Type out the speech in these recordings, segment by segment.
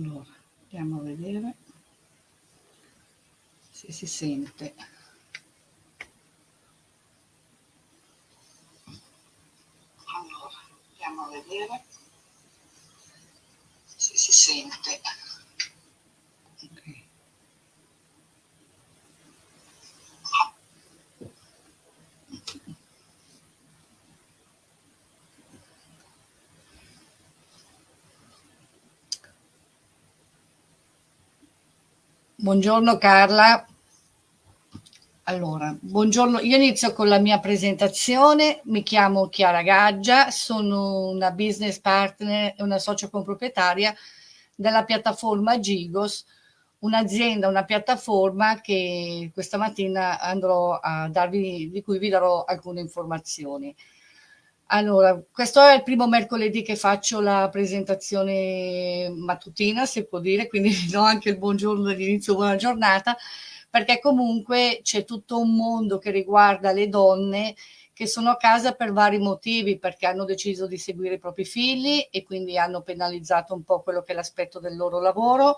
Allora, andiamo a vedere se si sente. Allora, andiamo a vedere se si sente. Buongiorno Carla. Allora, buongiorno, io inizio con la mia presentazione, mi chiamo Chiara Gaggia, sono una business partner e una socia comproprietaria della piattaforma Gigos, un'azienda, una piattaforma che questa mattina andrò a darvi, di cui vi darò alcune informazioni. Allora, questo è il primo mercoledì che faccio la presentazione mattutina, si può dire, quindi vi do anche il buongiorno dall'inizio, buona giornata, perché comunque c'è tutto un mondo che riguarda le donne che sono a casa per vari motivi, perché hanno deciso di seguire i propri figli e quindi hanno penalizzato un po' quello che è l'aspetto del loro lavoro,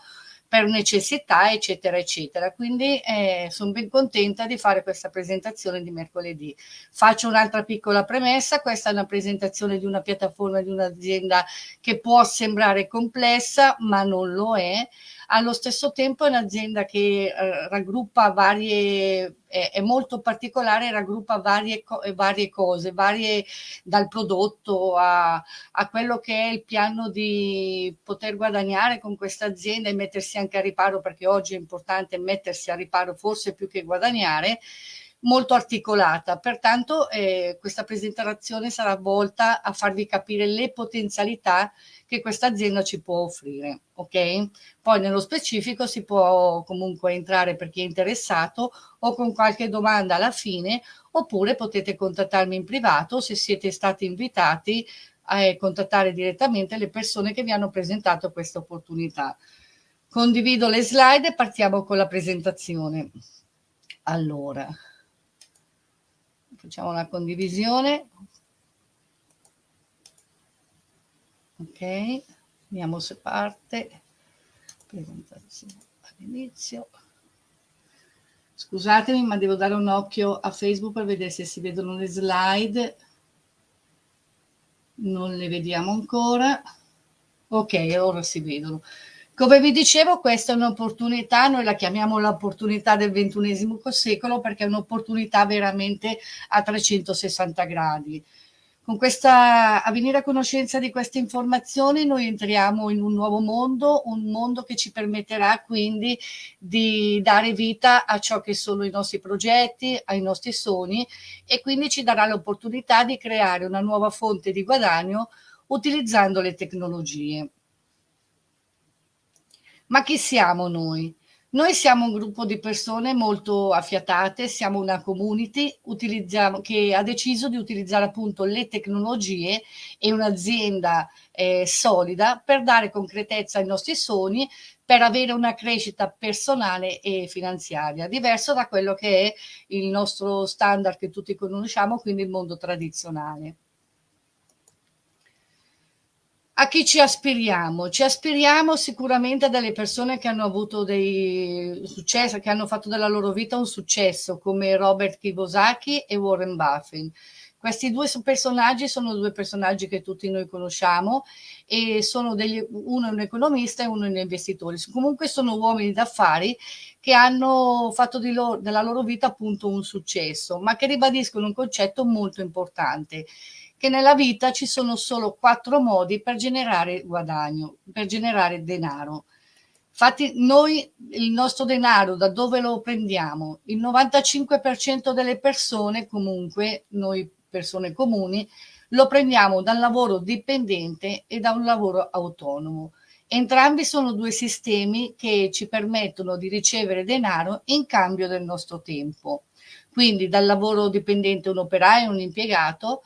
per necessità, eccetera, eccetera. Quindi eh, sono ben contenta di fare questa presentazione di mercoledì. Faccio un'altra piccola premessa, questa è una presentazione di una piattaforma di un'azienda che può sembrare complessa, ma non lo è allo stesso tempo è un'azienda che eh, raggruppa varie, è, è, molto particolare, raggruppa varie, varie cose, varie dal prodotto a, a, quello che è il piano di poter guadagnare con questa azienda e mettersi anche a riparo, perché oggi è importante mettersi a riparo forse più che guadagnare, molto articolata. Pertanto eh, questa presentazione sarà volta a farvi capire le potenzialità che questa azienda ci può offrire, ok? Poi nello specifico si può comunque entrare per chi è interessato o con qualche domanda alla fine, oppure potete contattarmi in privato se siete stati invitati a eh, contattare direttamente le persone che vi hanno presentato questa opportunità. Condivido le slide e partiamo con la presentazione. Allora, facciamo una condivisione. ok vediamo se parte. Presentazione all'inizio. Scusatemi ma devo dare un occhio a facebook per vedere se si vedono le slide. Non le vediamo ancora. Ok ora si vedono come vi dicevo questa è un'opportunità noi la chiamiamo l'opportunità del ventunesimo secolo perché è un'opportunità veramente a 360 gradi con questa, a venire a conoscenza di queste informazioni noi entriamo in un nuovo mondo, un mondo che ci permetterà quindi di dare vita a ciò che sono i nostri progetti, ai nostri sogni e quindi ci darà l'opportunità di creare una nuova fonte di guadagno utilizzando le tecnologie. Ma chi siamo noi? Noi siamo un gruppo di persone molto affiatate, siamo una community che ha deciso di utilizzare appunto le tecnologie e un'azienda eh, solida per dare concretezza ai nostri sogni, per avere una crescita personale e finanziaria, diverso da quello che è il nostro standard che tutti conosciamo, quindi il mondo tradizionale. A chi ci aspiriamo? Ci aspiriamo sicuramente a delle persone che hanno avuto dei successi, che hanno fatto della loro vita un successo, come Robert Kiyosaki e Warren Buffett. Questi due personaggi sono due personaggi che tutti noi conosciamo e sono degli, uno è un economista e uno è un investitore. Comunque sono uomini d'affari che hanno fatto loro, della loro vita appunto un successo, ma che ribadiscono un concetto molto importante che nella vita ci sono solo quattro modi per generare guadagno, per generare denaro. Infatti noi il nostro denaro da dove lo prendiamo? Il 95% delle persone comunque, noi persone comuni, lo prendiamo dal lavoro dipendente e da un lavoro autonomo. Entrambi sono due sistemi che ci permettono di ricevere denaro in cambio del nostro tempo. Quindi dal lavoro dipendente un operaio, un impiegato,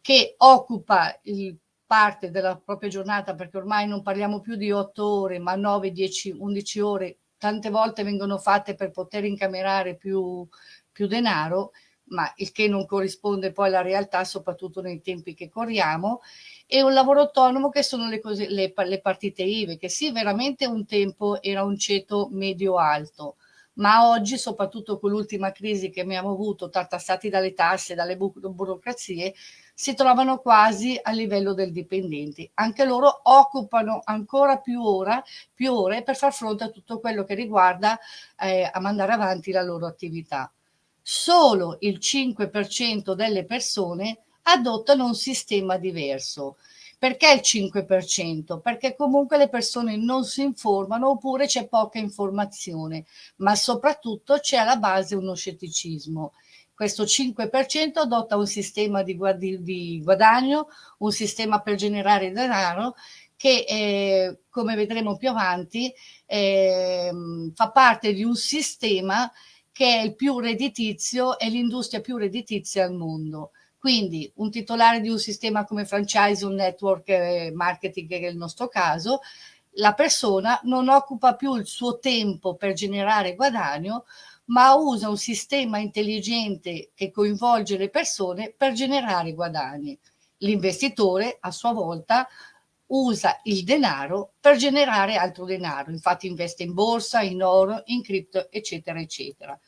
che occupa il parte della propria giornata, perché ormai non parliamo più di 8 ore, ma 9, 10, 11 ore, tante volte vengono fatte per poter incamerare più, più denaro, ma il che non corrisponde poi alla realtà, soprattutto nei tempi che corriamo, e un lavoro autonomo che sono le, cose, le, le partite IVE, che sì, veramente un tempo era un ceto medio-alto, ma oggi, soprattutto con l'ultima crisi che abbiamo avuto, tartassati dalle tasse, dalle burocrazie, si trovano quasi a livello del dipendente. Anche loro occupano ancora più, ora, più ore per far fronte a tutto quello che riguarda eh, a mandare avanti la loro attività. Solo il 5% delle persone adottano un sistema diverso. Perché il 5%? Perché comunque le persone non si informano oppure c'è poca informazione, ma soprattutto c'è alla base uno scetticismo. Questo 5% adotta un sistema di, guadagno, un sistema per generare denaro che, eh, come vedremo più avanti, eh, fa parte di un sistema che è il più redditizio, è l'industria più redditizia al mondo. Quindi un titolare di un sistema come franchise, un network eh, marketing che è il nostro caso, la persona non occupa più il suo tempo per generare guadagno, ma usa un sistema intelligente che coinvolge le persone per generare guadagni. L'investitore a sua volta usa il denaro per generare altro denaro, infatti investe in borsa, in oro, in cripto, eccetera, eccetera.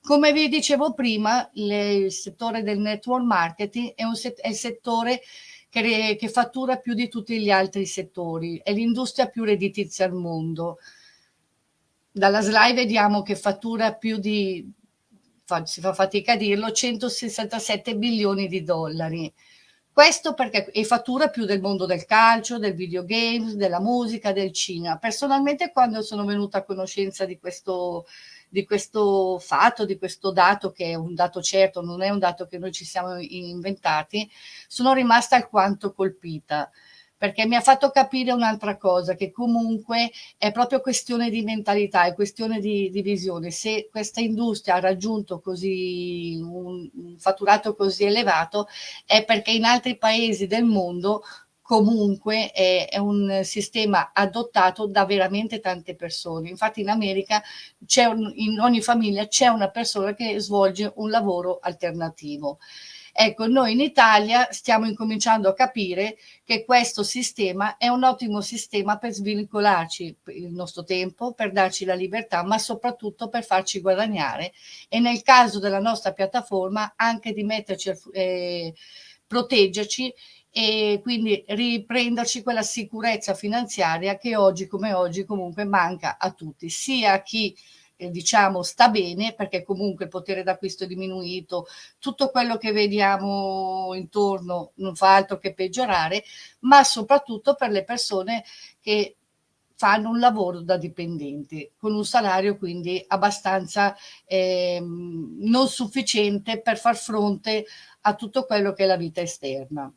Come vi dicevo prima, le, il settore del network marketing è, set, è il settore che, che, fattura più di tutti gli altri settori, è l'industria più redditizia al mondo. Dalla slide vediamo che fattura più di, si fa fatica a dirlo, 167 bilioni di dollari. Questo perché e fattura più del mondo del calcio, del videogames, della musica, del cinema. Personalmente quando sono venuta a conoscenza di questo di questo fatto, di questo dato che è un dato certo, non è un dato che noi ci siamo inventati, sono rimasta alquanto colpita perché mi ha fatto capire un'altra cosa, che comunque è proprio questione di mentalità, è questione di, di visione. Se questa industria ha raggiunto così un, un fatturato così elevato è perché in altri paesi del mondo comunque è, è, un sistema adottato da veramente tante persone. Infatti in America un, in ogni famiglia c'è una persona che svolge un lavoro alternativo. Ecco, noi in Italia stiamo incominciando a capire che questo sistema è un ottimo sistema per svincolarci il nostro tempo, per darci la libertà, ma soprattutto per farci guadagnare e nel caso della nostra piattaforma anche di metterci, eh, proteggerci e quindi riprenderci quella sicurezza finanziaria che oggi come oggi comunque manca a tutti, sia a chi eh, diciamo sta bene perché comunque il potere d'acquisto è diminuito, tutto quello che vediamo intorno non fa altro che peggiorare, ma soprattutto per le persone che fanno un lavoro da dipendente con un salario quindi abbastanza eh, non sufficiente per far fronte a tutto quello che è la vita esterna.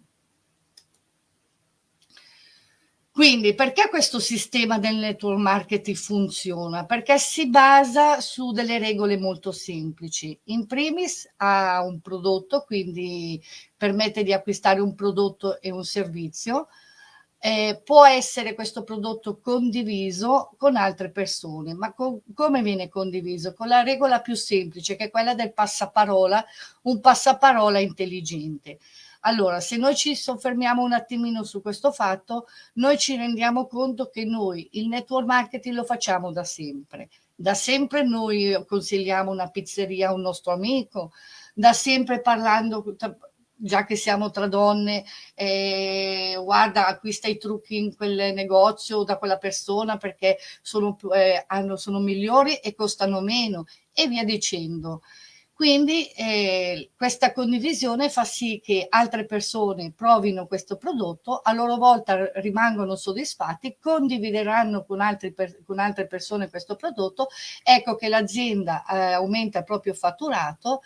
Quindi perché questo sistema del network marketing funziona? Perché si basa su delle regole molto semplici. In primis ha un prodotto, quindi permette di acquistare un prodotto e un servizio. Eh, può essere questo prodotto condiviso con altre persone, ma co come viene condiviso? Con la regola più semplice, che è quella del passaparola, un passaparola intelligente. Allora, se noi ci soffermiamo un attimino su questo fatto, noi ci rendiamo conto che noi il network marketing lo facciamo da sempre. Da sempre noi consigliamo una pizzeria a un nostro amico, da sempre parlando, già che siamo tra donne, eh, guarda, acquista i trucchi in quel negozio da quella persona perché sono, eh, hanno, sono migliori e costano meno e via dicendo. Quindi eh, questa condivisione fa sì che altre persone provino questo prodotto, a loro volta rimangono soddisfatti, condivideranno con, per, con altre persone questo prodotto, ecco che l'azienda eh, aumenta il proprio fatturato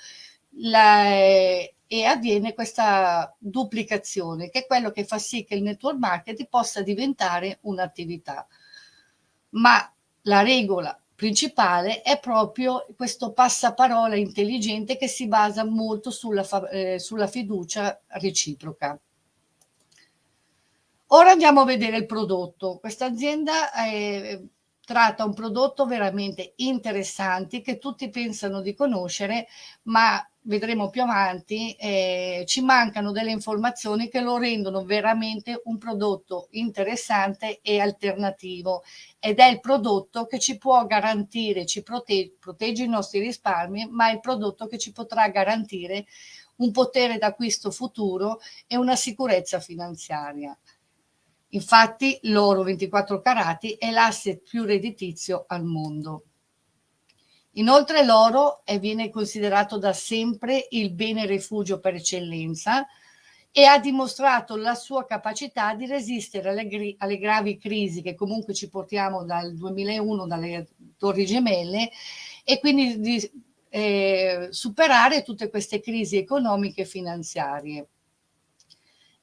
la, eh, e avviene questa duplicazione, che è quello che fa sì che il network marketing possa diventare un'attività. Ma la regola principale è proprio questo passaparola intelligente che si basa molto sulla, eh, sulla fiducia reciproca. Ora andiamo a vedere il prodotto. Questa azienda eh, tratta un prodotto veramente interessante che tutti pensano di conoscere, ma vedremo più avanti, eh, ci mancano delle informazioni che lo rendono veramente un prodotto interessante e alternativo ed è il prodotto che ci può garantire, ci protegge, protegge i nostri risparmi, ma è il prodotto che ci potrà garantire un potere d'acquisto futuro e una sicurezza finanziaria. Infatti l'oro 24 carati è l'asset più redditizio al mondo. Inoltre l'oro viene considerato da sempre il bene rifugio per eccellenza e ha dimostrato la sua capacità di resistere alle, alle gravi crisi che comunque ci portiamo dal 2001, dalle torri gemelle, e quindi di eh, superare tutte queste crisi economiche e finanziarie.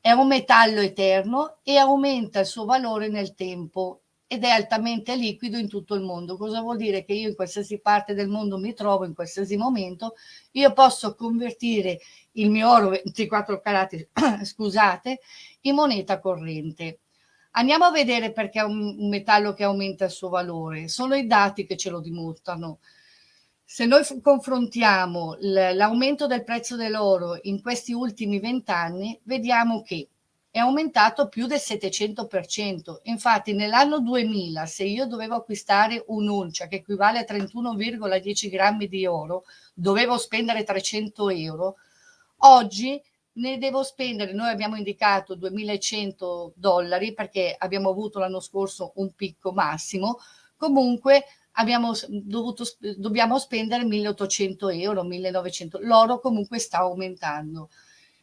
È un metallo eterno e aumenta il suo valore nel tempo ed è altamente liquido in tutto il mondo. Cosa vuol dire? Che io in qualsiasi parte del mondo mi trovo, in qualsiasi momento, io posso convertire il mio oro 24 carati, scusate, in moneta corrente. Andiamo a vedere perché è un, metallo che aumenta il suo valore. Sono i dati che ce lo dimostrano. Se noi confrontiamo l'aumento del prezzo dell'oro in questi ultimi vent'anni, vediamo che è aumentato più del 700%. Infatti nell'anno 2000 se io dovevo acquistare un'uncia che equivale a 31,10 grammi di oro, dovevo spendere 300 euro, oggi ne devo spendere, noi abbiamo indicato 2100 dollari perché abbiamo avuto l'anno scorso un picco massimo, comunque abbiamo dovuto, dobbiamo spendere 1800 euro, 1900, l'oro comunque sta aumentando.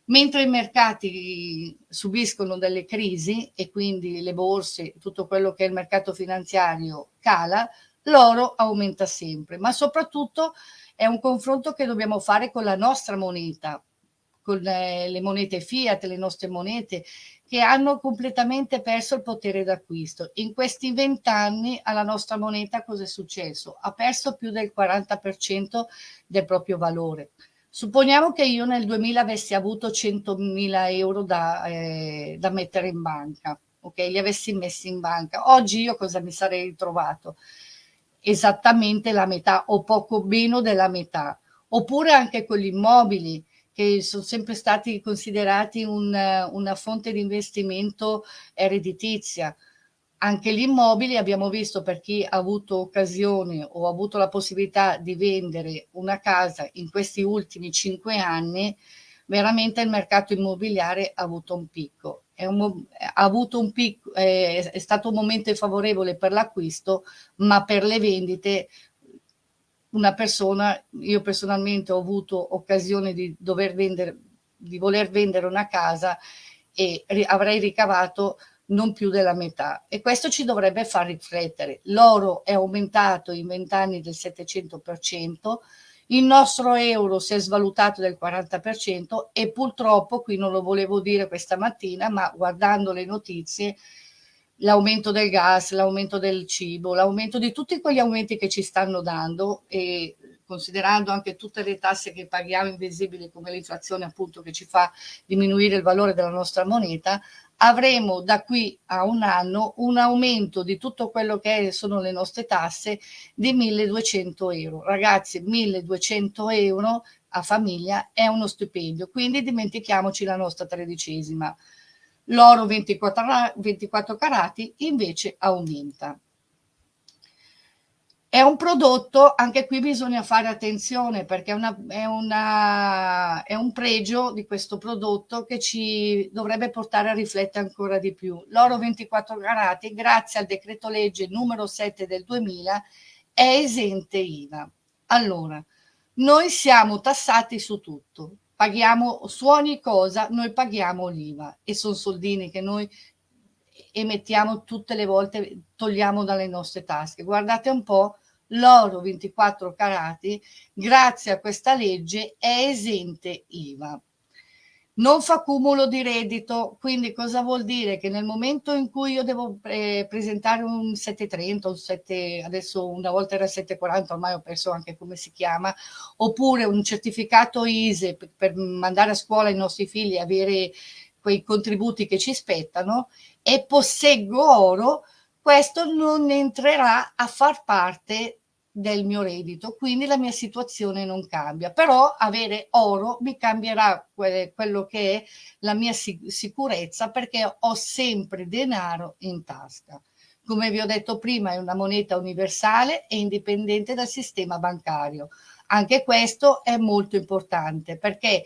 Mentre i mercati subiscono delle crisi e quindi le borse, tutto quello che è il mercato finanziario cala, l'oro aumenta sempre, ma soprattutto è un confronto che dobbiamo fare con la nostra moneta, con le monete fiat, le nostre monete, che hanno completamente perso il potere d'acquisto. In questi vent'anni alla nostra moneta cosa è successo? Ha perso più del 40% del proprio valore. Supponiamo che io nel 2000 avessi avuto 100.000 euro da, eh, da mettere in banca, ok? Li avessi messi in banca. Oggi io cosa mi sarei ritrovato? Esattamente la metà o poco meno della metà. Oppure anche con gli immobili che sono sempre stati considerati un, una fonte di investimento redditizia anche gli immobili abbiamo visto per chi ha avuto occasione o ha avuto la possibilità di vendere una casa in questi ultimi cinque anni, veramente il mercato immobiliare ha avuto un picco. È, un, avuto un picco, è, è stato un momento favorevole per l'acquisto, ma per le vendite una persona, io personalmente ho avuto occasione di dover vendere, di voler vendere una casa e avrei ricavato non più della metà e questo ci dovrebbe far riflettere. L'oro è aumentato in vent'anni del 700%, il nostro euro si è svalutato del 40% e purtroppo, qui non lo volevo dire questa mattina, ma guardando le notizie, l'aumento del gas, l'aumento del cibo, l'aumento di tutti quegli aumenti che ci stanno dando e considerando anche tutte le tasse che paghiamo invisibili come l'inflazione appunto che ci fa diminuire il valore della nostra moneta, avremo da qui a un anno un aumento di tutto quello che sono le nostre tasse di 1200 euro. Ragazzi, 1200 euro a famiglia è uno stipendio, quindi dimentichiamoci la nostra tredicesima. L'oro 24, 24 carati invece aumenta. È un prodotto, anche qui bisogna fare attenzione perché è, una, è, una, è, un pregio di questo prodotto che ci dovrebbe portare a riflettere ancora di più. L'oro 24 carati, grazie al decreto legge numero 7 del 2000, è esente IVA. Allora, noi siamo tassati su tutto, paghiamo su ogni cosa, noi paghiamo l'IVA e sono soldini che noi emettiamo tutte le volte, togliamo dalle nostre tasche. Guardate un po' l'oro 24 carati, grazie a questa legge, è esente IVA. Non fa cumulo di reddito, quindi cosa vuol dire? Che nel momento in cui io devo eh, presentare un 730, un 7, adesso una volta era 740, ormai ho perso anche come si chiama, oppure un certificato ISE per, per mandare a scuola i nostri figli e avere quei contributi che ci spettano, e posseggo oro, questo non entrerà a far parte del mio reddito, quindi la mia situazione non cambia, però avere oro mi cambierà que quello che è la mia sic sicurezza perché ho sempre denaro in tasca. Come vi ho detto prima è una moneta universale e indipendente dal sistema bancario. Anche questo è molto importante perché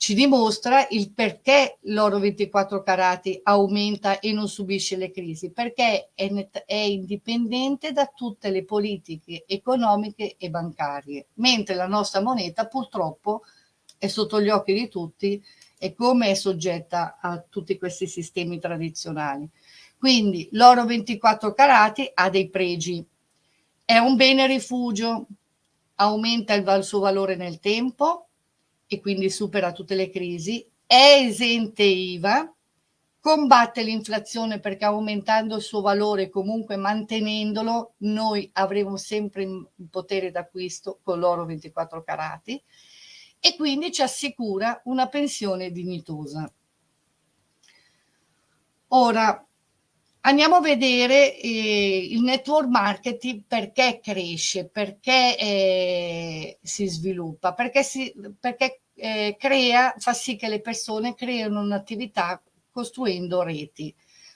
ci dimostra il perché l'oro 24 carati aumenta e non subisce le crisi, perché è, è, indipendente da tutte le politiche economiche e bancarie, mentre la nostra moneta purtroppo è sotto gli occhi di tutti e come è soggetta a tutti questi sistemi tradizionali. Quindi l'oro 24 carati ha dei pregi, è un bene rifugio, aumenta il suo valore nel tempo, e quindi supera tutte le crisi, è esente IVA, combatte l'inflazione perché aumentando il suo valore, comunque mantenendolo, noi avremo sempre il potere d'acquisto con l'oro 24 carati e quindi ci assicura una pensione dignitosa. Ora, Andiamo a vedere eh, il network marketing perché cresce, perché eh, si sviluppa, perché, si, perché eh, crea, fa sì che le persone creino un'attività costruendo reti.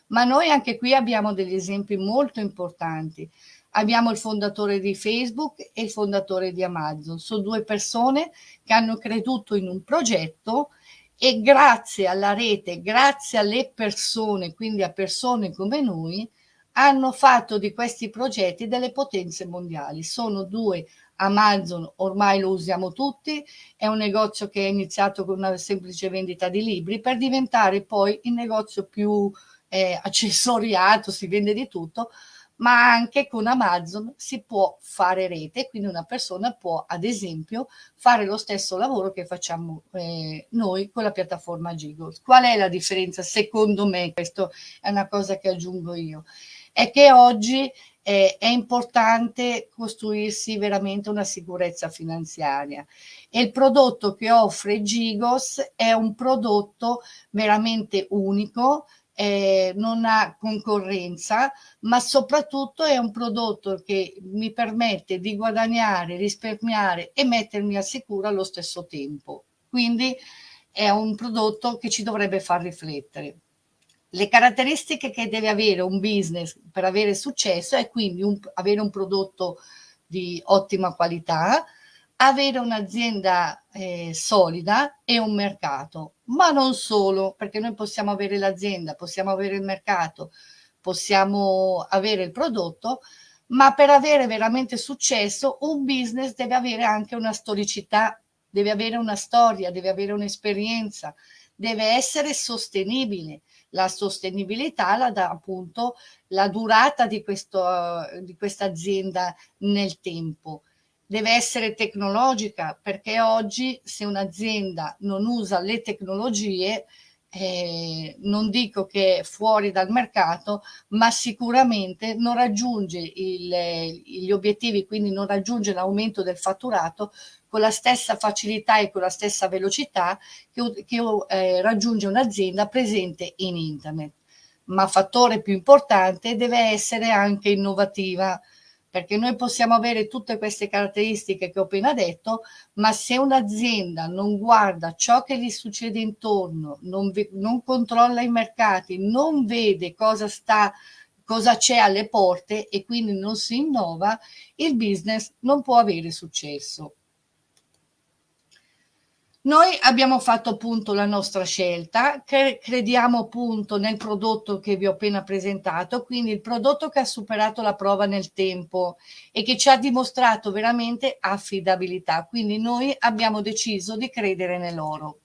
Ma noi anche qui abbiamo degli esempi molto importanti. Abbiamo il fondatore di Facebook e il fondatore di Amazon. Sono due persone che hanno creduto in un progetto e grazie alla rete, grazie alle persone, quindi a persone come noi, hanno fatto di questi progetti delle potenze mondiali. Sono due Amazon, ormai lo usiamo tutti, è un negozio che è iniziato con una semplice vendita di libri per diventare poi il negozio più eh, accessoriato, si vende di tutto, ma anche con Amazon si può fare rete, quindi una persona può ad esempio fare lo stesso lavoro che facciamo eh, noi con la piattaforma Gigos. Qual è la differenza? Secondo me, questo è una cosa che aggiungo io, è che oggi eh, è importante costruirsi veramente una sicurezza finanziaria e il prodotto che offre Gigos è un prodotto veramente unico eh, non ha concorrenza, ma soprattutto è un prodotto che mi permette di guadagnare, risparmiare e mettermi al sicuro allo stesso tempo. Quindi è un prodotto che ci dovrebbe far riflettere. Le caratteristiche che deve avere un business per avere successo è quindi un, avere un prodotto di ottima qualità, avere un'azienda eh, solida e un mercato, ma non solo, perché noi possiamo avere l'azienda, possiamo avere il mercato, possiamo avere il prodotto, ma per avere veramente successo un business deve avere anche una storicità, deve avere una storia, deve avere un'esperienza, deve essere sostenibile. La sostenibilità la dà appunto la durata di, questo, di questa azienda nel tempo deve essere tecnologica perché oggi se un'azienda non usa le tecnologie eh, non dico che è fuori dal mercato, ma sicuramente non raggiunge il, gli obiettivi, quindi non raggiunge l'aumento del fatturato con la stessa facilità e con la stessa velocità che, che eh, raggiunge un'azienda presente in internet. Ma fattore più importante deve essere anche innovativa, perché noi possiamo avere tutte queste caratteristiche che ho appena detto, ma se un'azienda non guarda ciò che gli succede intorno, non, non controlla i mercati, non vede cosa sta cosa c'è alle porte e quindi non si innova, il business non può avere successo. Noi abbiamo fatto appunto la nostra scelta, che crediamo appunto nel prodotto che vi ho appena presentato, quindi il prodotto che ha superato la prova nel tempo e che ci ha dimostrato veramente affidabilità. Quindi noi abbiamo deciso di credere nell'oro.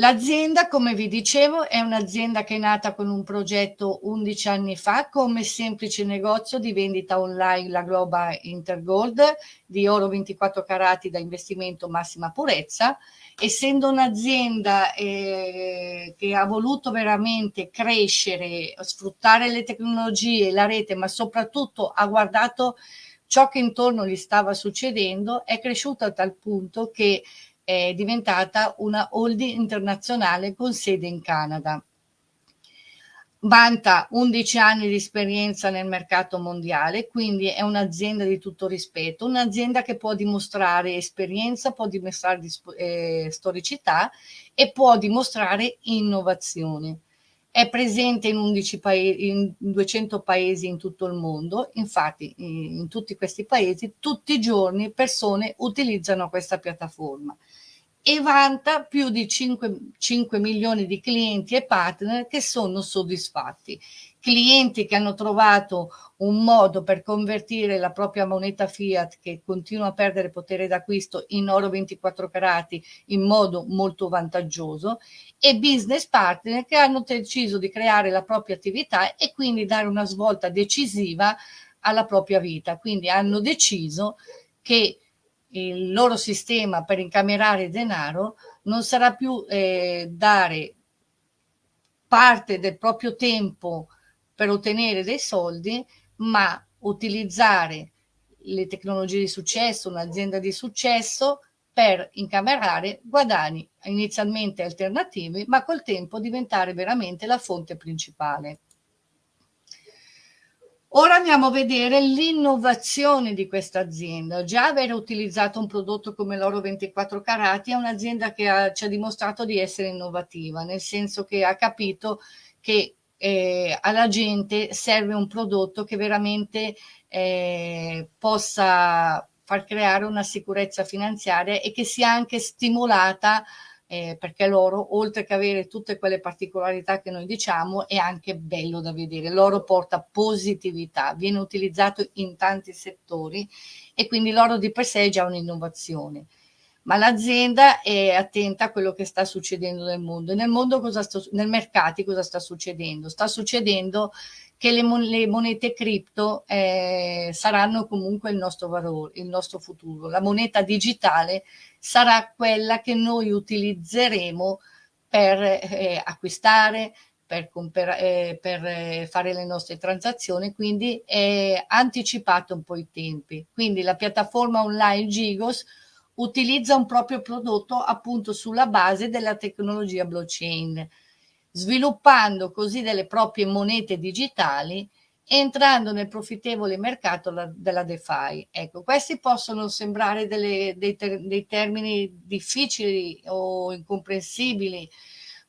L'azienda, come vi dicevo, è un'azienda che è nata con un progetto 11 anni fa come semplice negozio di vendita online la Global Intergold di oro 24 carati da investimento massima purezza. Essendo un'azienda eh, che ha voluto veramente crescere, sfruttare le tecnologie, la rete, ma soprattutto ha guardato ciò che intorno gli stava succedendo, è cresciuta a tal punto che è diventata una holding internazionale con sede in Canada. vanta 11 anni di esperienza nel mercato mondiale, quindi è un'azienda di tutto rispetto, un'azienda che può dimostrare esperienza, può dimostrare eh, storicità e può dimostrare innovazione. È presente in, 11 paesi, in 200 paesi in tutto il mondo, infatti in tutti questi paesi tutti i giorni persone utilizzano questa piattaforma e vanta più di 5, 5, milioni di clienti e partner che sono soddisfatti. Clienti che hanno trovato un modo per convertire la propria moneta fiat che continua a perdere potere d'acquisto in oro 24 carati in modo molto vantaggioso e business partner che hanno deciso di creare la propria attività e quindi dare una svolta decisiva alla propria vita. Quindi hanno deciso che il loro sistema per incamerare denaro non sarà più eh, dare parte del proprio tempo per ottenere dei soldi, ma utilizzare le tecnologie di successo, un'azienda di successo per incamerare guadagni inizialmente alternativi, ma col tempo diventare veramente la fonte principale. Ora andiamo a vedere l'innovazione di questa azienda. Già aver utilizzato un prodotto come l'oro 24 carati è un'azienda che ha, ci ha dimostrato di essere innovativa, nel senso che ha capito che eh, alla gente serve un prodotto che veramente eh, possa far creare una sicurezza finanziaria e che sia anche stimolata eh, perché l'oro, oltre che avere tutte quelle particolarità che noi diciamo, è anche bello da vedere. L'oro porta positività, viene utilizzato in tanti settori e quindi l'oro di per sé è già un'innovazione. Ma l'azienda è attenta a quello che sta succedendo nel mondo. Nel mondo cosa sta, nel mercato cosa sta succedendo? Sta succedendo che le, mon le monete cripto eh, saranno comunque il nostro valore, il nostro futuro. La moneta digitale sarà quella che noi utilizzeremo per eh, acquistare, per, eh, per eh, fare le nostre transazioni, quindi è anticipato un po' i tempi. Quindi la piattaforma online Gigos utilizza un proprio prodotto appunto sulla base della tecnologia blockchain sviluppando così delle proprie monete digitali entrando nel profittevole mercato la, della DeFi. Ecco, questi possono sembrare delle, dei, ter, dei, termini difficili o incomprensibili,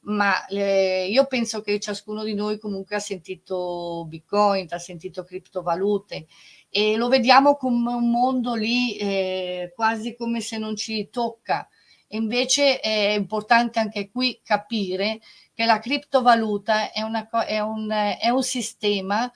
ma eh, io penso che ciascuno di noi comunque ha sentito Bitcoin, ha sentito criptovalute e lo vediamo come un mondo lì eh, quasi come se non ci tocca. E invece è importante anche qui capire che la criptovaluta è, una, è, un, è un sistema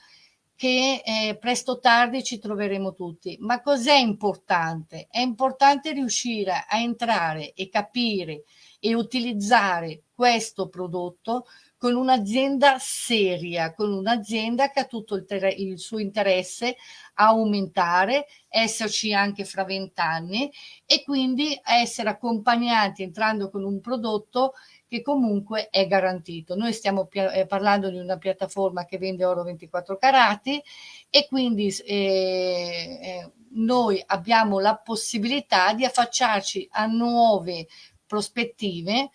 che eh, presto o tardi ci troveremo tutti. Ma cos'è importante? È importante riuscire a entrare e capire e utilizzare questo prodotto con un'azienda seria, con un'azienda che ha tutto il, il, suo interesse a aumentare, esserci anche fra vent'anni e quindi essere accompagnati entrando con un prodotto che comunque è garantito. Noi stiamo eh, parlando di una piattaforma che vende oro 24 carati e quindi eh, eh, noi abbiamo la possibilità di affacciarci a nuove prospettive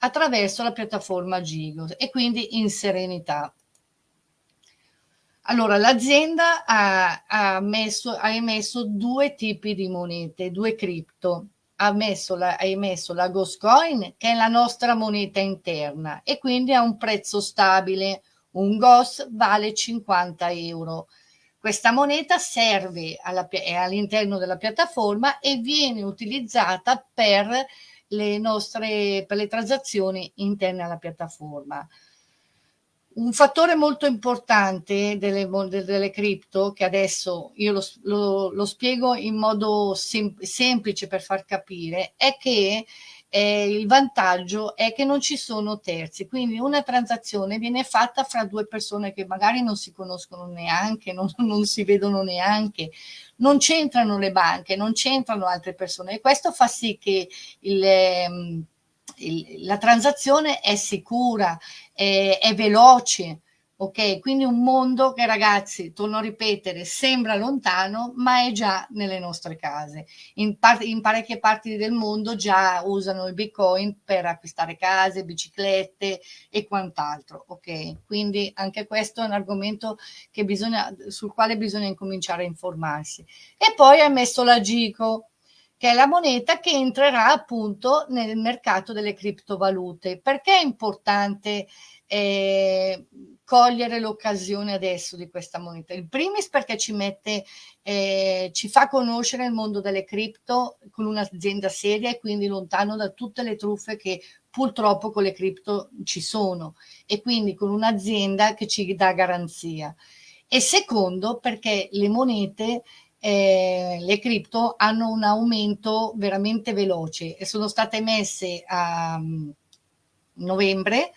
attraverso la piattaforma Gigos e quindi in serenità. Allora, l'azienda ha, ha, ha, emesso due tipi di monete, due cripto ha, messo la, ha emesso la Goscoin, che è la nostra moneta interna, e quindi ha un prezzo stabile. Un GOS vale 50 euro. Questa moneta serve all'interno della piattaforma e viene utilizzata per le nostre per le transazioni interne alla piattaforma. Un fattore molto importante delle, delle cripto, che adesso io lo, lo, lo spiego in modo sem semplice per far capire, è che eh, il vantaggio è che non ci sono terzi, quindi una transazione viene fatta fra due persone che magari non si conoscono neanche, non, non si vedono neanche, non c'entrano le banche, non c'entrano altre persone e questo fa sì che il... Eh, la transazione è sicura, è, è veloce, Ok, quindi un mondo che ragazzi, torno a ripetere, sembra lontano, ma è già nelle nostre case. In, par- in parecchie parti del mondo già usano il Bitcoin per acquistare case, biciclette e quant'altro. Ok, quindi anche questo è un argomento bisogna, sul quale bisogna incominciare a informarsi. E poi ha messo la Gico, che è la moneta che entrerà appunto nel mercato delle criptovalute. Perché è importante? Eh, cogliere l'occasione adesso di questa moneta. Il primis perché ci mette, eh, ci fa conoscere il mondo delle cripto con un'azienda seria e quindi lontano da tutte le truffe che purtroppo con le cripto ci sono e quindi con un'azienda che ci dà garanzia. E secondo perché le monete eh, le cripto hanno un aumento veramente veloce e sono state messe a um, novembre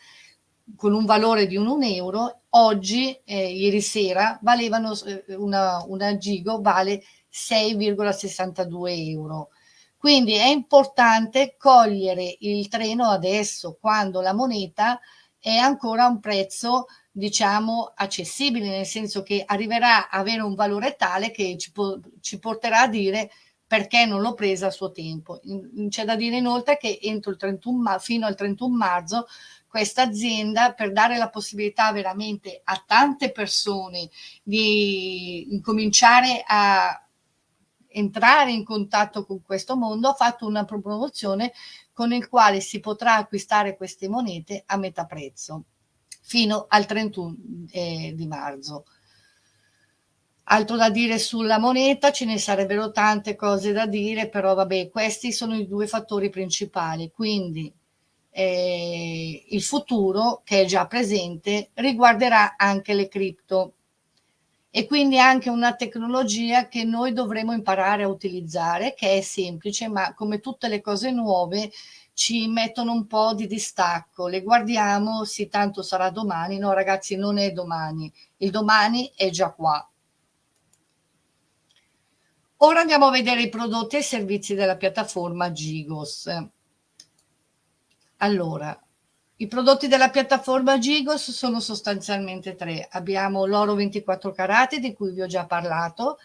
con un valore di un euro, oggi, eh, ieri sera, valevano eh, una, una gigo vale 6,62 euro. Quindi è importante cogliere il treno adesso, quando la moneta è ancora a un prezzo, diciamo, accessibile, nel senso che arriverà a avere un valore tale che ci, po ci porterà a dire perché non l'ho presa a suo tempo. C'è da dire inoltre che entro il 31 fino al 31 marzo questa azienda per dare la possibilità veramente a tante persone di incominciare a entrare in contatto con questo mondo, ha fatto una promozione con il quale si potrà acquistare queste monete a metà prezzo fino al 31 eh, di marzo. Altro da dire sulla moneta, ce ne sarebbero tante cose da dire, però vabbè, questi sono i due fattori principali. Quindi eh, il futuro, che è già presente, riguarderà anche le cripto e quindi anche una tecnologia che noi dovremo imparare a utilizzare, che è semplice, ma come tutte le cose nuove ci mettono un po' di distacco. Le guardiamo, sì, tanto sarà domani. No, ragazzi, non è domani. Il domani è già qua. Ora andiamo a vedere i prodotti e i servizi della piattaforma Gigos. Allora, i prodotti della piattaforma Gigos sono sostanzialmente tre. Abbiamo l'oro 24 carati di cui vi ho già parlato,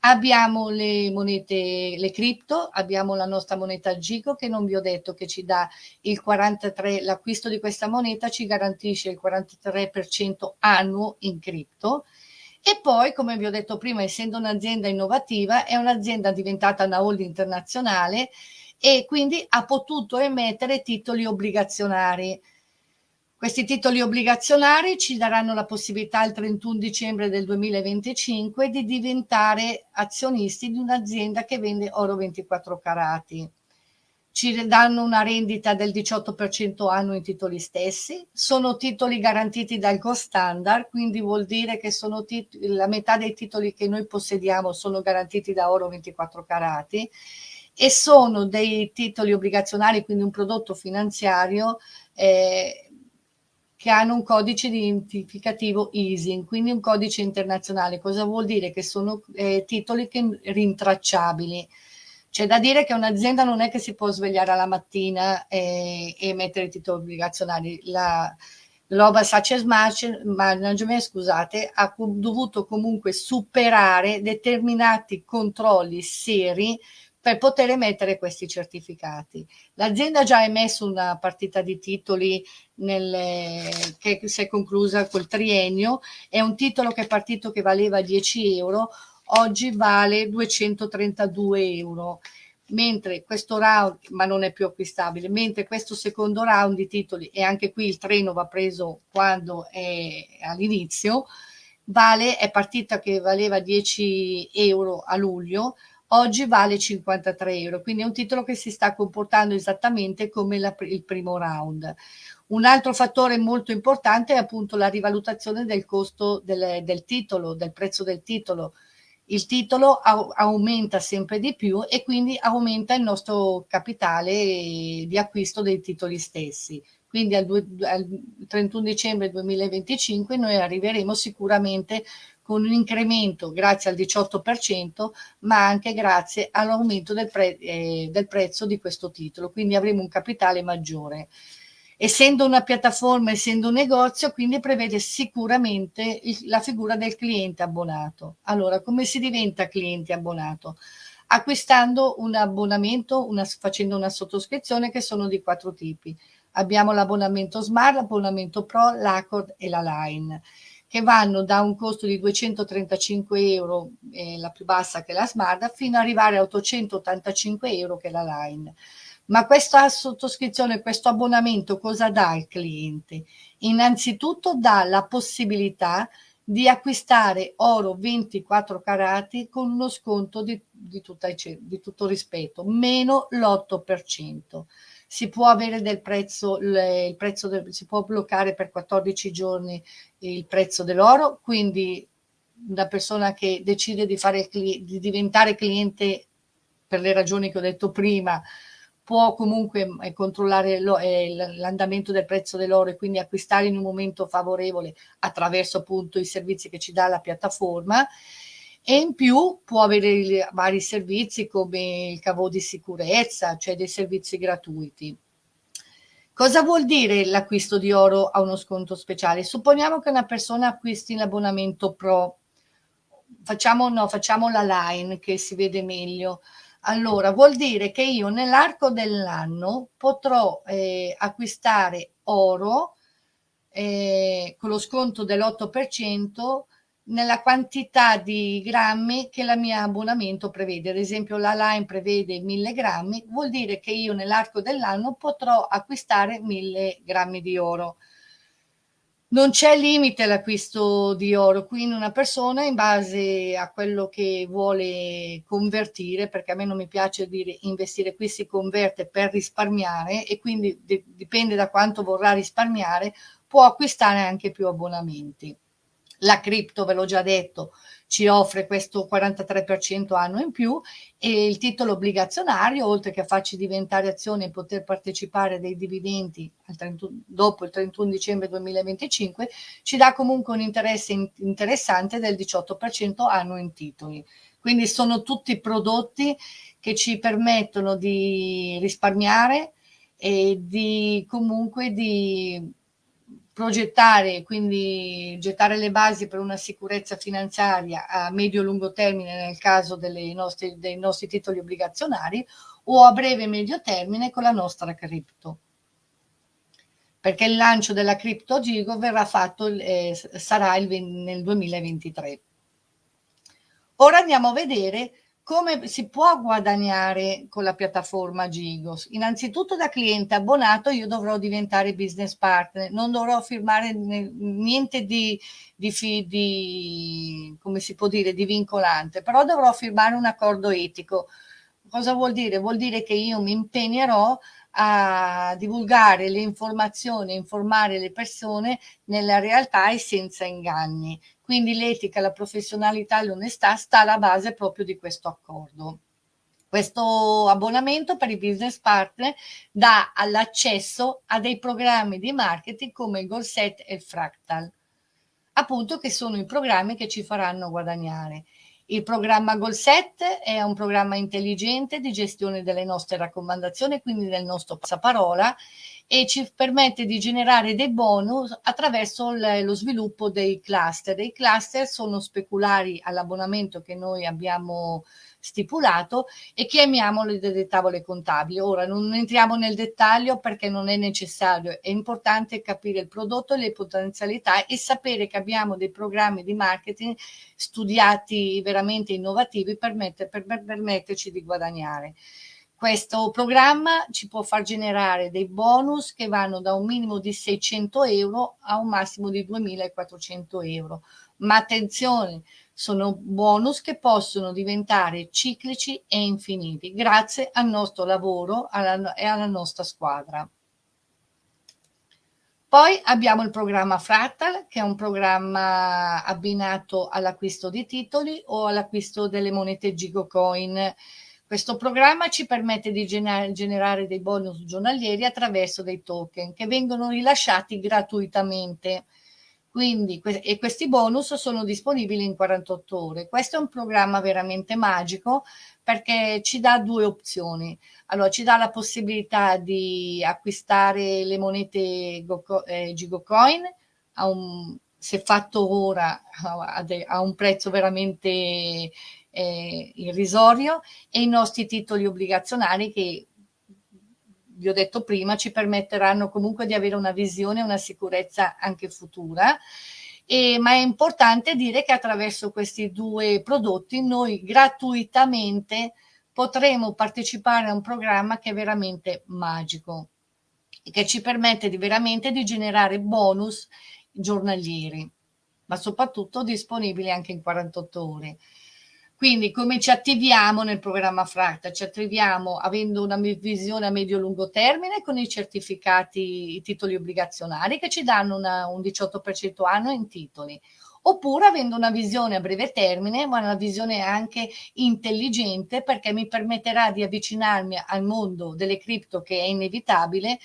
abbiamo le monete, le cripto, abbiamo la nostra moneta Gigo che non vi ho detto che ci dà il 43, l'acquisto di questa moneta ci garantisce il 43% annuo in cripto. E poi, come vi ho detto prima, essendo un'azienda innovativa, è un'azienda diventata una holding internazionale e quindi ha potuto emettere titoli obbligazionari. Questi titoli obbligazionari ci daranno la possibilità il 31 dicembre del 2025 di diventare azionisti di un'azienda che vende oro 24 carati. Ci danno una rendita del 18% anno in titoli stessi, sono titoli garantiti dal cost standard, quindi vuol dire che la metà dei titoli che noi possediamo sono garantiti da oro 24 carati e sono dei titoli obbligazionari, quindi un prodotto finanziario eh, che hanno un codice identificativo ISIN, quindi un codice internazionale. Cosa vuol dire? Che sono eh, titoli che, rintracciabili. C'è da dire che un'azienda non è che si può svegliare alla mattina e, e mettere i titoli obbligazionari. La, Global Success Management, scusate, ha dovuto comunque superare determinati controlli seri per poter emettere questi certificati. L'azienda ha già emesso una partita di titoli nel, che si è conclusa col triennio, è un titolo che è partito che valeva 10 euro, oggi vale 232 euro mentre questo round, ma non è più acquistabile, mentre questo secondo round di titoli, e anche qui il treno va preso quando è all'inizio, vale, è partita che valeva 10 euro a luglio, oggi vale 53 euro, quindi è un titolo che si sta comportando esattamente come la, il primo round. Un altro fattore molto importante è appunto la rivalutazione del costo del, del titolo, del prezzo del titolo. Il titolo aumenta sempre di più e quindi aumenta il nostro capitale di acquisto dei titoli stessi. Quindi al, al 31 dicembre 2025 noi arriveremo sicuramente con un incremento grazie al 18%, ma anche grazie all'aumento del, pre eh, del prezzo di questo titolo, quindi avremo un capitale maggiore. Essendo una piattaforma, essendo un negozio, quindi prevede sicuramente la figura del cliente abbonato. Allora, come si diventa cliente abbonato? Acquistando un abbonamento, una, facendo una sottoscrizione che sono di quattro tipi. Abbiamo l'abbonamento Smart, l'abbonamento Pro, l'Accord e la Line che vanno da un costo di 235 euro, eh, la più bassa che la Smart, fino ad arrivare a 885 euro che è la Line. Ma questa sottoscrizione, questo abbonamento cosa dà al cliente? Innanzitutto dà la possibilità di acquistare oro 24 carati con uno sconto di, di, tutta, di tutto rispetto, meno l'8%. Si può avere del prezzo, il prezzo del, si può bloccare per 14 giorni il prezzo dell'oro, quindi una persona che decide di, fare, di diventare cliente per le ragioni che ho detto prima, può comunque eh, controllare eh, l'andamento del prezzo dell'oro e quindi acquistare in un momento favorevole attraverso appunto i servizi che ci dà la piattaforma e in più può avere vari servizi come il cavo di sicurezza, cioè dei servizi gratuiti. Cosa vuol dire l'acquisto di oro a uno sconto speciale? Supponiamo che una persona acquisti l'abbonamento Pro, facciamo, no, facciamo la line che si vede meglio, allora, vuol dire che io nell'arco dell'anno potrò eh, acquistare oro eh, con lo sconto dell'8% nella quantità di grammi che la mia abbonamento prevede. Ad esempio la Line prevede 1000 grammi, vuol dire che io nell'arco dell'anno potrò acquistare 1000 grammi di oro non c'è limite all'acquisto di oro, quindi una persona in base a quello che vuole convertire, perché a me non mi piace dire investire qui si converte per risparmiare e quindi dipende da quanto vorrà risparmiare, può acquistare anche più abbonamenti. La cripto, ve l'ho già detto, ci offre questo 43% anno in più e il titolo obbligazionario, oltre che a farci diventare azione e poter partecipare dei dividendi 31, dopo il 31 dicembre 2025, ci dà comunque un interesse in, interessante del 18% anno in titoli. Quindi sono tutti prodotti che ci permettono di risparmiare e di comunque di progettare, quindi gettare le basi per una sicurezza finanziaria a medio-lungo termine nel caso nostre, dei nostri titoli obbligazionari o a breve medio termine con la nostra cripto. Perché il lancio della cripto Gigo verrà fatto, eh, sarà il, nel 2023. Ora andiamo a vedere come si può guadagnare con la piattaforma Gigos? Innanzitutto da cliente abbonato io dovrò diventare business partner, non dovrò firmare niente di, di, di, come si può dire, di vincolante, però dovrò firmare un accordo etico. Cosa vuol dire? Vuol dire che io mi impegnerò a divulgare le informazioni, informare le persone nella realtà e senza inganni. Quindi l'etica, la professionalità e l'onestà sta alla base proprio di questo accordo. Questo abbonamento per i business partner dà l'accesso a dei programmi di marketing come il Goalset e il Fractal, appunto che sono i programmi che ci faranno guadagnare. Il programma Goalset è un programma intelligente di gestione delle nostre raccomandazioni, quindi del nostro passaparola, e ci permette di generare dei bonus attraverso lo sviluppo dei cluster. I cluster sono speculari all'abbonamento che noi abbiamo stipulato e chiamiamole delle tavole contabili. Ora non entriamo nel dettaglio perché non è necessario, è importante capire il prodotto e le potenzialità e sapere che abbiamo dei programmi di marketing studiati veramente innovativi per, per, per permetterci di guadagnare. Questo programma ci può far generare dei bonus che vanno da un minimo di 600 euro a un massimo di 2400 euro. Ma attenzione, sono bonus che possono diventare ciclici e infiniti grazie al nostro lavoro alla, e alla nostra squadra. Poi abbiamo il programma Fractal, che è un programma abbinato all'acquisto di titoli o all'acquisto delle monete Gigocoin. Questo programma ci permette di generare dei bonus giornalieri attraverso dei token che vengono rilasciati gratuitamente. Quindi, e questi bonus sono disponibili in 48 ore. Questo è un programma veramente magico perché ci dà due opzioni. Allora, ci dà la possibilità di acquistare le monete eh, Gigocoin a un, se fatto ora a, un prezzo veramente eh, irrisorio e i nostri titoli obbligazionari che vi ho detto prima, ci permetteranno comunque di avere una visione e una sicurezza anche futura. E, ma è importante dire che attraverso questi due prodotti noi gratuitamente potremo partecipare a un programma che è veramente magico e che ci permette di veramente di generare bonus giornalieri, ma soprattutto disponibili anche in 48 ore. Quindi come ci attiviamo nel programma Fracta? Ci attiviamo avendo una visione a medio-lungo termine con i certificati, i titoli obbligazionari che ci danno una, un 18% anno in titoli oppure avendo una visione a breve termine, ma una visione anche intelligente perché mi permetterà di avvicinarmi al mondo delle cripto che è inevitabile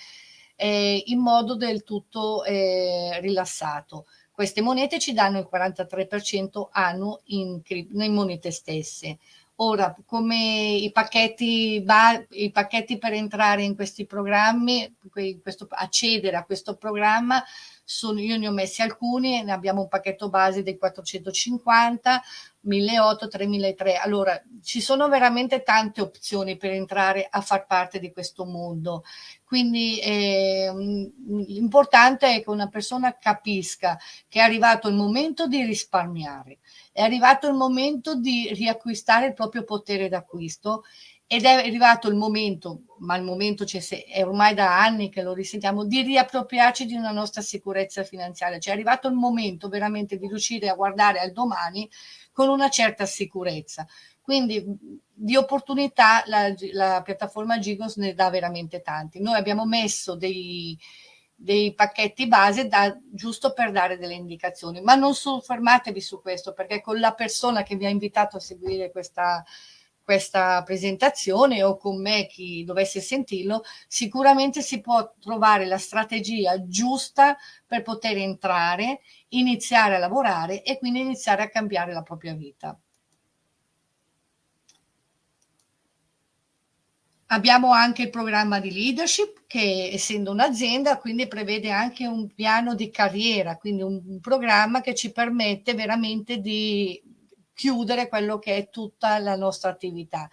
eh, in modo del tutto eh, rilassato. Queste monete ci danno il 43% annuo in, in monete stesse. Ora, come i pacchetti, i pacchetti per entrare in questi programmi, questo, accedere a questo programma, sono, io ne ho messi alcuni, ne abbiamo un pacchetto base dei 450, 1800, 3003. Allora, ci sono veramente tante opzioni per entrare a far parte di questo mondo. Quindi eh, l'importante è che una persona capisca che è arrivato il momento di risparmiare, è arrivato il momento di riacquistare il proprio potere d'acquisto ed è arrivato il momento, ma il momento è ormai da anni che lo risentiamo, di riappropriarci di una nostra sicurezza finanziaria. Cioè è arrivato il momento veramente di riuscire a guardare al domani con una certa sicurezza. Quindi di opportunità la, la piattaforma Gigos ne dà veramente tanti. Noi abbiamo messo dei, dei pacchetti base da, giusto per dare delle indicazioni, ma non soffermatevi su questo perché con la persona che vi ha invitato a seguire questa, questa presentazione o con me chi dovesse sentirlo, sicuramente si può trovare la strategia giusta per poter entrare, iniziare a lavorare e quindi iniziare a cambiare la propria vita. Abbiamo anche il programma di leadership che essendo un'azienda quindi prevede anche un piano di carriera, quindi un, un programma che ci permette veramente di chiudere quello che è tutta la nostra attività.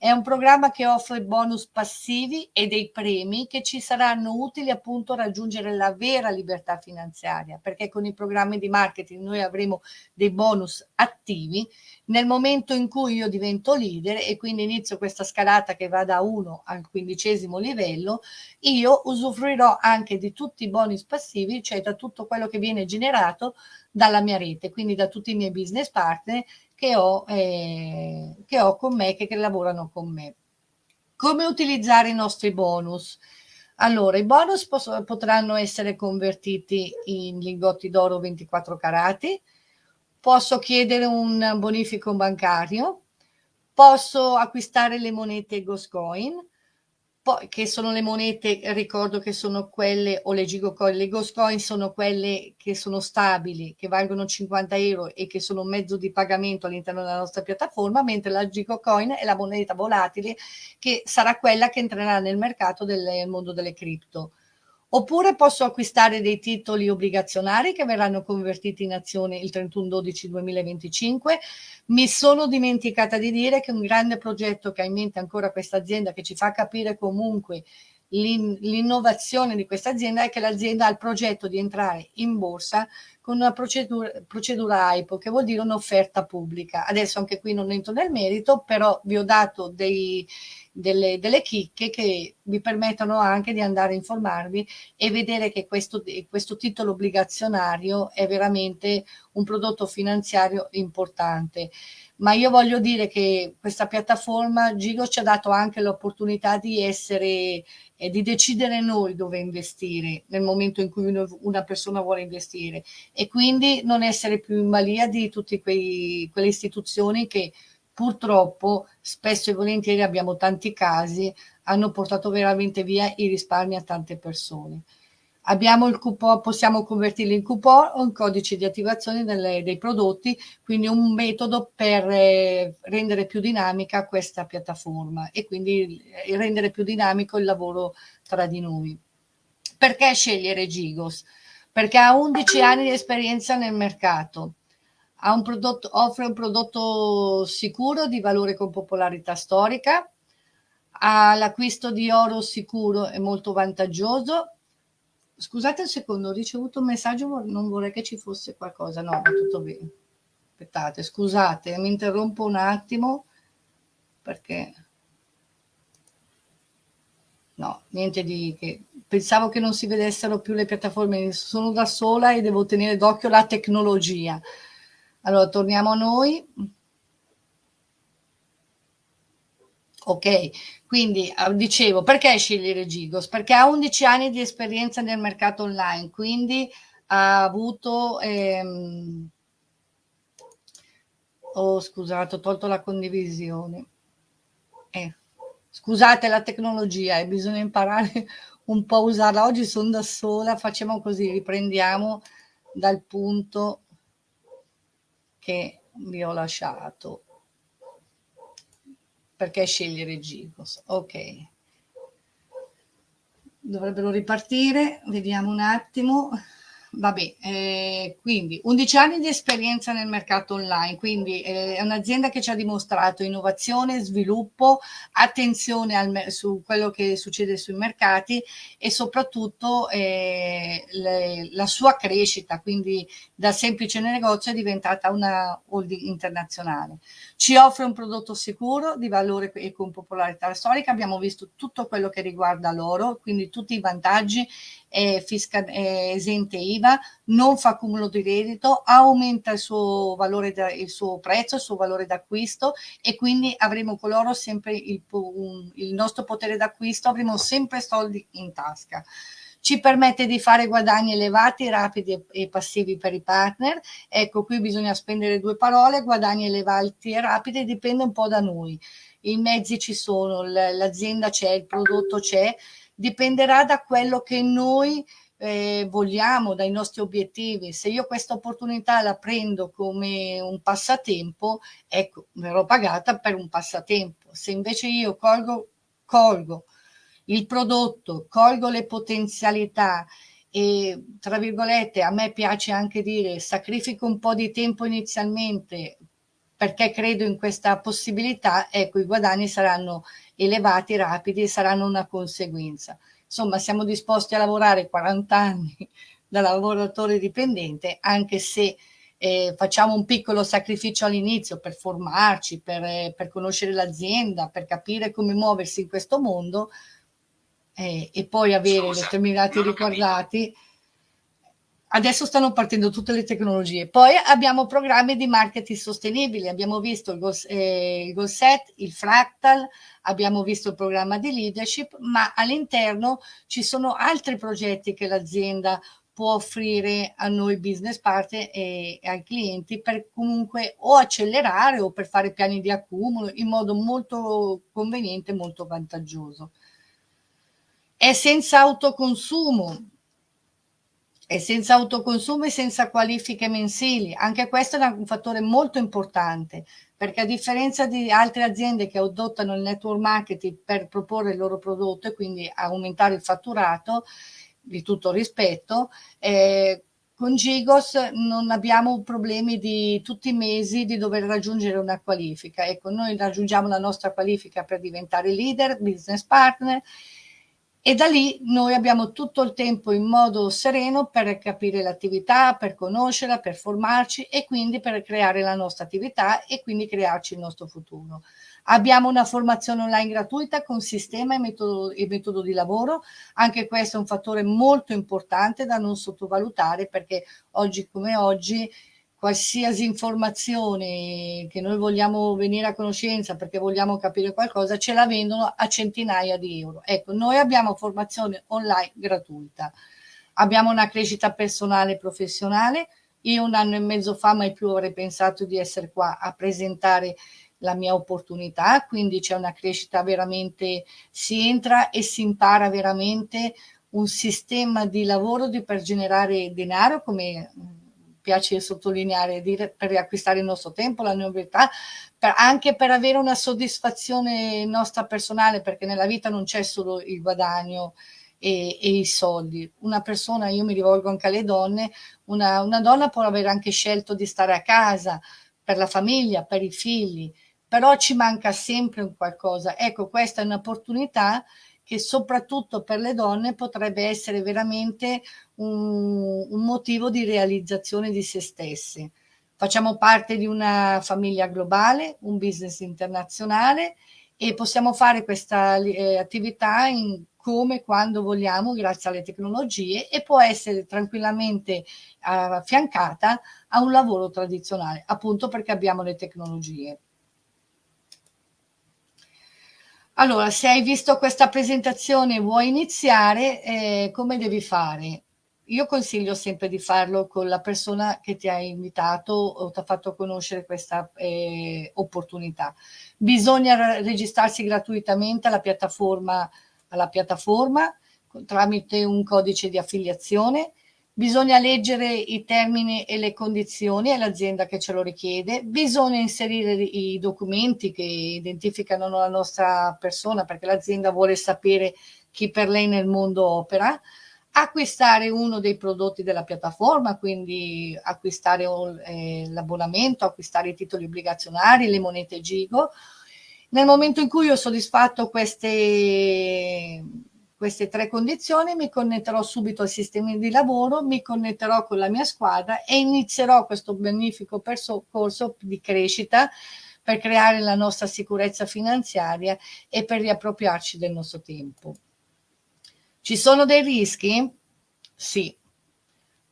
È un programma che offre bonus passivi e dei premi che ci saranno utili appunto a raggiungere la vera libertà finanziaria, perché con i programmi di marketing noi avremo dei bonus attivi. Nel momento in cui io divento leader e quindi inizio questa scalata che va da 1 al quindicesimo livello, io usufruirò anche di tutti i bonus passivi, cioè da tutto quello che viene generato dalla mia rete, quindi da tutti i miei business partner che ho, eh, che ho con me, che, che lavorano con me. Come utilizzare i nostri bonus? Allora, i bonus potranno essere convertiti in lingotti d'oro 24 carati, posso chiedere un bonifico bancario, posso acquistare le monete Goscoin, poi, che sono le monete, ricordo che sono quelle, o le Gigocoin, le Ghost Coin sono quelle che sono stabili, che valgono 50 euro e che sono un mezzo di pagamento all'interno della nostra piattaforma, mentre la Gigocoin è la moneta volatile che sarà quella che entrerà nel mercato del mondo delle cripto. Oppure posso acquistare dei titoli obbligazionari che verranno convertiti in azione il 31-12-2025. Mi sono dimenticata di dire che un grande progetto che ha in mente ancora questa azienda, che ci fa capire comunque l'innovazione di questa azienda, è che l'azienda ha il progetto di entrare in borsa con una procedura, procedura AIPO, che vuol dire un'offerta pubblica. Adesso anche qui non entro nel merito, però vi ho dato dei, delle, delle, chicche che vi permettono anche di andare a informarvi e vedere che questo, questo titolo obbligazionario è veramente un prodotto finanziario importante ma io voglio dire che questa piattaforma Gigo ci ha dato anche l'opportunità di essere e di decidere noi dove investire nel momento in cui una persona vuole investire e quindi non essere più in balia di tutte quelle istituzioni che purtroppo spesso e volentieri abbiamo tanti casi hanno portato veramente via i risparmi a tante persone. Abbiamo il coupon, possiamo convertirli in coupon o in codice di attivazione delle, dei prodotti, quindi un metodo per eh, rendere più dinamica questa piattaforma e quindi eh, rendere più dinamico il lavoro tra di noi. Perché scegliere Gigos? Perché ha 11 anni di esperienza nel mercato, un prodotto, offre un prodotto sicuro di valore con popolarità storica, ha l'acquisto di oro sicuro e molto vantaggioso. Scusate un secondo, ho ricevuto un messaggio, non vorrei che ci fosse qualcosa. No, va tutto bene. Aspettate, scusate, mi interrompo un attimo perché... No, niente di che... Pensavo che non si vedessero più le piattaforme, sono da sola e devo tenere d'occhio la tecnologia. Allora, torniamo a noi. Ok, quindi ah, dicevo, perché scegliere Gigos? Perché ha 11 anni di esperienza nel mercato online, quindi ha avuto... Ehm... Oh, scusate, ho tolto la condivisione. Eh, scusate la tecnologia, eh, bisogna imparare un po' a usarla. Oggi sono da sola, facciamo così, riprendiamo dal punto che vi ho lasciato. Perché scegliere Gigos? Ok. Dovrebbero ripartire, vediamo un attimo. Vabbè, eh, quindi 11 anni di esperienza nel mercato online, quindi eh, è un'azienda che ci ha dimostrato innovazione, sviluppo, attenzione al, su quello che succede sui mercati e soprattutto eh, le, la sua crescita, quindi da semplice negozio è diventata una holding internazionale. Ci offre un prodotto sicuro, di valore e con popolarità storica, abbiamo visto tutto quello che riguarda l'oro, quindi tutti i vantaggi è, fisca, è esente IVA, non fa cumulo di reddito, aumenta il suo, valore da, il suo prezzo, il suo valore d'acquisto e quindi avremo coloro sempre il, il nostro potere d'acquisto, avremo sempre soldi in tasca ci permette di fare guadagni elevati, rapidi e passivi per i partner. Ecco, qui bisogna spendere due parole, guadagni elevati e rapidi, dipende un po' da noi. I mezzi ci sono, l'azienda c'è, il prodotto c'è, dipenderà da quello che noi eh, vogliamo, dai nostri obiettivi. Se io questa opportunità la prendo come un passatempo, ecco, verrò pagata per un passatempo. Se invece io colgo, colgo il prodotto, colgo le potenzialità e, tra virgolette, a me piace anche dire sacrifico un po' di tempo inizialmente perché credo in questa possibilità, ecco, i guadagni saranno elevati, rapidi e saranno una conseguenza. Insomma, siamo disposti a lavorare 40 anni da lavoratore dipendente, anche se eh, facciamo un piccolo sacrificio all'inizio per formarci, per, eh, per conoscere l'azienda, per capire come muoversi in questo mondo eh, e poi avere Scusa, determinati ricordati. Adesso stanno partendo tutte le tecnologie. Poi abbiamo programmi di marketing sostenibili, abbiamo visto il, Goal, eh, il Goal Set, il Fractal, abbiamo visto il programma di leadership, ma all'interno ci sono altri progetti che l'azienda può offrire a noi business partner e, e ai clienti per comunque o accelerare o per fare piani di accumulo in modo molto conveniente, molto vantaggioso. È senza autoconsumo, è senza autoconsumo e senza qualifiche mensili. Anche questo è un fattore molto importante, perché a differenza di altre aziende che adottano il network marketing per proporre il loro prodotto e quindi aumentare il fatturato, di tutto rispetto, eh, con Gigos non abbiamo problemi di tutti i mesi di dover raggiungere una qualifica. Ecco, noi raggiungiamo la nostra qualifica per diventare leader, business partner, e da lì noi abbiamo tutto il tempo in modo sereno per capire l'attività, per conoscerla, per formarci e quindi per creare la nostra attività e quindi crearci il nostro futuro. Abbiamo una formazione online gratuita con sistema e metodo, e metodo di lavoro, anche questo è un fattore molto importante da non sottovalutare perché oggi come oggi qualsiasi informazione che noi vogliamo venire a conoscenza perché vogliamo capire qualcosa, ce la vendono a centinaia di euro. Ecco, noi abbiamo formazione online gratuita, abbiamo una crescita personale e professionale. Io un anno e mezzo fa mai più avrei pensato di essere qua a presentare la mia opportunità, quindi c'è una crescita veramente, si entra e si impara veramente un sistema di lavoro di, per generare denaro, come piace sottolineare, dire, per riacquistare il nostro tempo, la novità, per, anche per avere una soddisfazione nostra personale, perché nella vita non c'è solo il guadagno e, e, i soldi. Una persona, io mi rivolgo anche alle donne, una, una donna può aver anche scelto di stare a casa per la famiglia, per i figli, però ci manca sempre un qualcosa. Ecco, questa è un'opportunità che soprattutto per le donne potrebbe essere veramente un, un motivo di realizzazione di se stesse. Facciamo parte di una famiglia globale, un business internazionale e possiamo fare questa eh, attività in come quando vogliamo grazie alle tecnologie e può essere tranquillamente affiancata a un lavoro tradizionale appunto perché abbiamo le tecnologie. Allora, se hai visto questa presentazione e vuoi iniziare, eh, come devi fare? Io consiglio sempre di farlo con la persona che ti ha invitato o ti ha fatto conoscere questa eh, opportunità. Bisogna registrarsi gratuitamente alla piattaforma, alla piattaforma tramite un codice di affiliazione. Bisogna leggere i termini e le condizioni, è l'azienda che ce lo richiede, bisogna inserire i documenti che identificano la nostra persona perché l'azienda vuole sapere chi per lei nel mondo opera, acquistare uno dei prodotti della piattaforma, quindi acquistare eh, l'abbonamento, acquistare i titoli obbligazionari, le monete Gigo. Nel momento in cui ho soddisfatto queste queste tre condizioni, mi connetterò subito al sistema di lavoro, mi connetterò con la mia squadra e inizierò questo magnifico percorso di crescita per creare la nostra sicurezza finanziaria e per riappropriarci del nostro tempo. Ci sono dei rischi? Sì.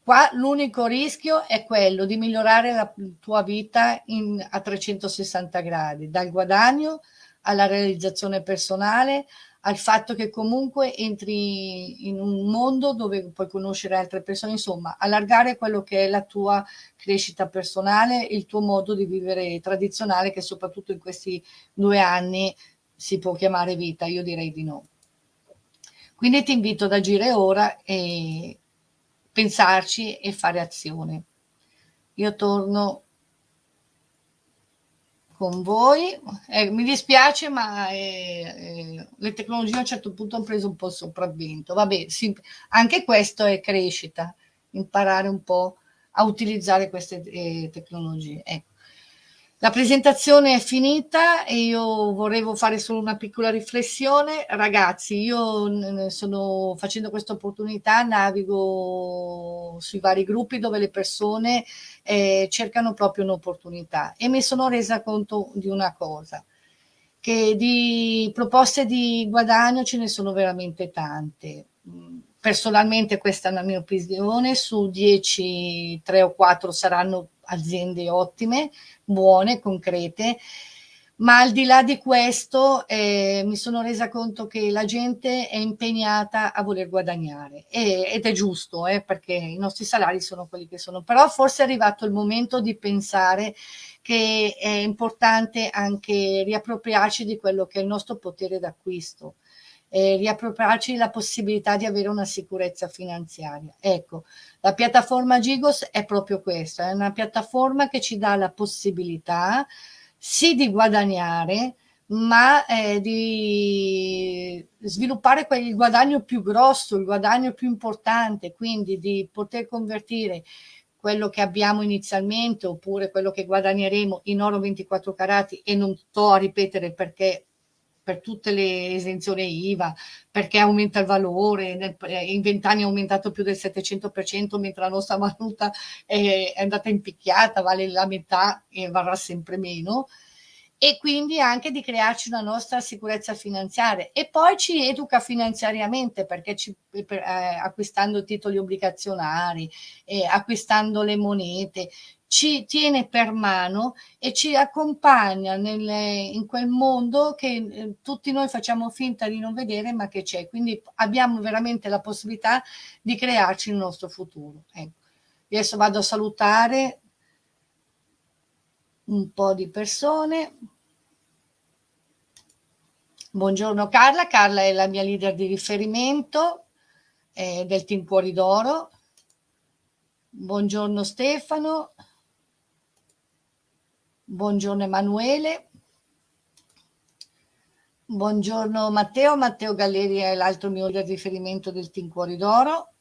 Qua l'unico rischio è quello di migliorare la tua vita in, a 360 gradi, dal guadagno alla realizzazione personale, al fatto che comunque entri in un mondo dove puoi conoscere altre persone, insomma, allargare quello che è la tua crescita personale, il tuo modo di vivere tradizionale che soprattutto in questi due anni si può chiamare vita, io direi di no. Quindi ti invito ad agire ora e pensarci e fare azione. Io torno con voi. Eh, mi dispiace, ma eh, eh, le tecnologie a un certo punto hanno preso un po' il sopravvento. Vabbè, sì, anche questo è crescita, imparare un po' a utilizzare queste eh, tecnologie. Ecco. La presentazione è finita e io volevo fare solo una piccola riflessione. Ragazzi, io sono facendo questa opportunità, navigo sui vari gruppi dove le persone eh, cercano proprio un'opportunità e mi sono resa conto di una cosa, che di proposte di guadagno ce ne sono veramente tante. Personalmente questa è la mia opinione, su 10, 3 o 4 saranno aziende ottime, buone, concrete, ma al di là di questo eh, mi sono resa conto che la gente è impegnata a voler guadagnare e, ed è giusto eh, perché i nostri salari sono quelli che sono, però forse è arrivato il momento di pensare che è importante anche riappropriarci di quello che è il nostro potere d'acquisto eh, riappropriarci la possibilità di avere una sicurezza finanziaria. Ecco, la piattaforma Gigos è proprio questa, è una piattaforma che ci dà la possibilità sì di guadagnare, ma eh, di sviluppare quel guadagno più grosso, il guadagno più importante, quindi di poter convertire quello che abbiamo inizialmente oppure quello che guadagneremo in oro 24 carati e non sto a ripetere perché per tutte le esenzioni IVA, perché aumenta il valore, eh, in vent'anni è aumentato più del 700%, mentre la nostra valuta è, andata impicchiata, vale la metà e varrà sempre meno. E quindi anche di crearci una nostra sicurezza finanziaria. E poi ci educa finanziariamente perché ci, per, eh, acquistando titoli obbligazionari, eh, acquistando le monete, ci tiene per mano e ci accompagna nel, in quel mondo che eh, tutti noi facciamo finta di non vedere ma che c'è. Quindi abbiamo veramente la possibilità di crearci il nostro futuro. Ecco. Adesso vado a salutare un po' di persone. Buongiorno Carla, Carla è la mia leader di riferimento eh, del Team Cuori d'Oro. Buongiorno Stefano. Buongiorno Emanuele. Buongiorno Matteo. Matteo Galleri è l'altro mio riferimento del Team Cuori d'Oro.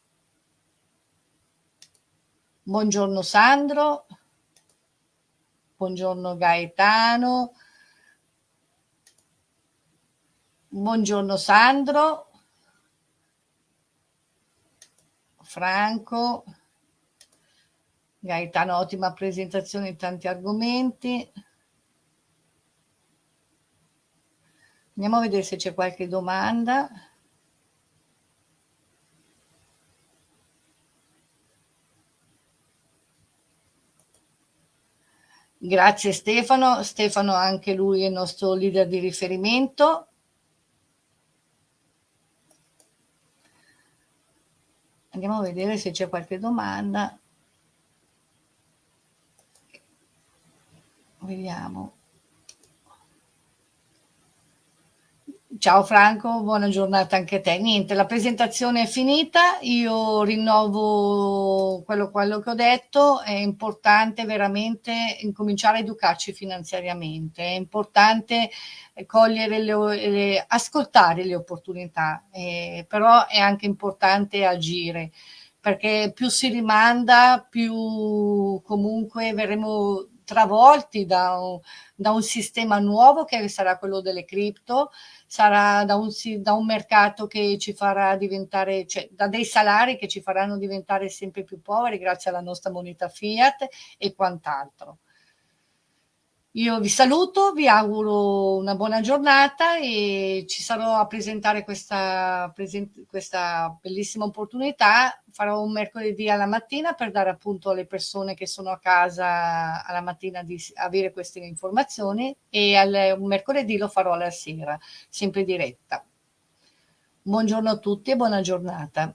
Buongiorno Sandro. Buongiorno Gaetano. Buongiorno Sandro. Franco. Gaetano, ottima presentazione tanti argomenti. Andiamo a vedere se c'è qualche domanda. Grazie Stefano, Stefano anche lui è il nostro leader di riferimento. Andiamo a vedere se c'è qualche domanda. Vediamo. Ciao Franco, buona giornata anche a te. Niente, la presentazione è finita, io rinnovo quello, quello, che ho detto, è importante veramente incominciare a educarci finanziariamente, è importante cogliere le, le ascoltare le opportunità, eh, però è anche importante agire, perché più si rimanda, più comunque verremo travolti da un, da un sistema nuovo che sarà quello delle cripto, sarà da un, da un mercato che ci farà diventare, cioè da dei salari che ci faranno diventare sempre più poveri grazie alla nostra moneta fiat e quant'altro. Io vi saluto, vi auguro una buona giornata e ci sarò a presentare questa, questa bellissima opportunità. Farò un mercoledì alla mattina per dare appunto alle persone che sono a casa alla mattina di avere queste informazioni e al, un mercoledì lo farò alla sera, sempre diretta. Buongiorno a tutti e buona giornata.